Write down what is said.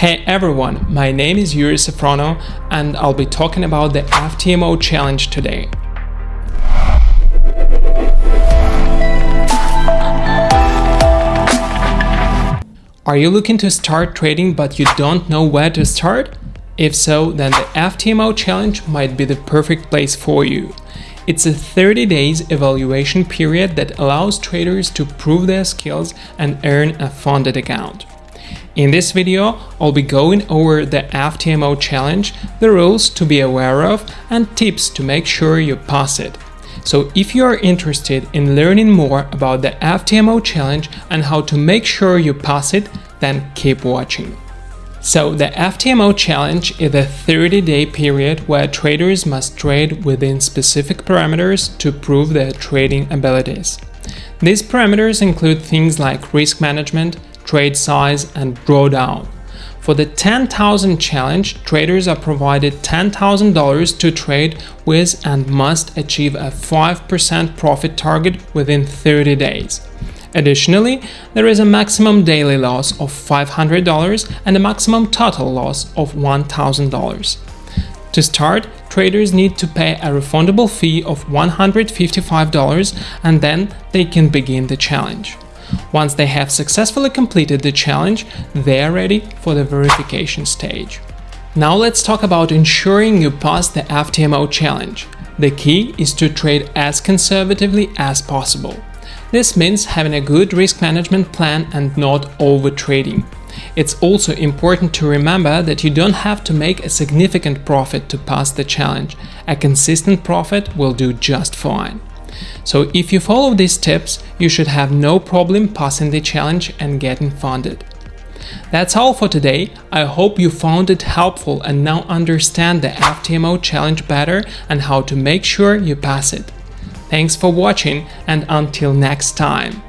Hey everyone, my name is Yuri Safrono and I'll be talking about the FTMO challenge today. Are you looking to start trading but you don't know where to start? If so, then the FTMO challenge might be the perfect place for you. It's a 30 days evaluation period that allows traders to prove their skills and earn a funded account. In this video, I'll be going over the FTMO challenge, the rules to be aware of, and tips to make sure you pass it. So if you are interested in learning more about the FTMO challenge and how to make sure you pass it, then keep watching. So the FTMO challenge is a 30-day period where traders must trade within specific parameters to prove their trading abilities. These parameters include things like risk management, trade size, and drawdown. For the 10,000 challenge, traders are provided $10,000 to trade with and must achieve a 5% profit target within 30 days. Additionally, there is a maximum daily loss of $500 and a maximum total loss of $1,000. To start, traders need to pay a refundable fee of $155 and then they can begin the challenge. Once they have successfully completed the challenge, they are ready for the verification stage. Now let's talk about ensuring you pass the FTMO challenge. The key is to trade as conservatively as possible. This means having a good risk management plan and not overtrading. It's also important to remember that you don't have to make a significant profit to pass the challenge. A consistent profit will do just fine. So if you follow these tips, you should have no problem passing the challenge and getting funded. That's all for today. I hope you found it helpful and now understand the FTMO challenge better and how to make sure you pass it. Thanks for watching and until next time.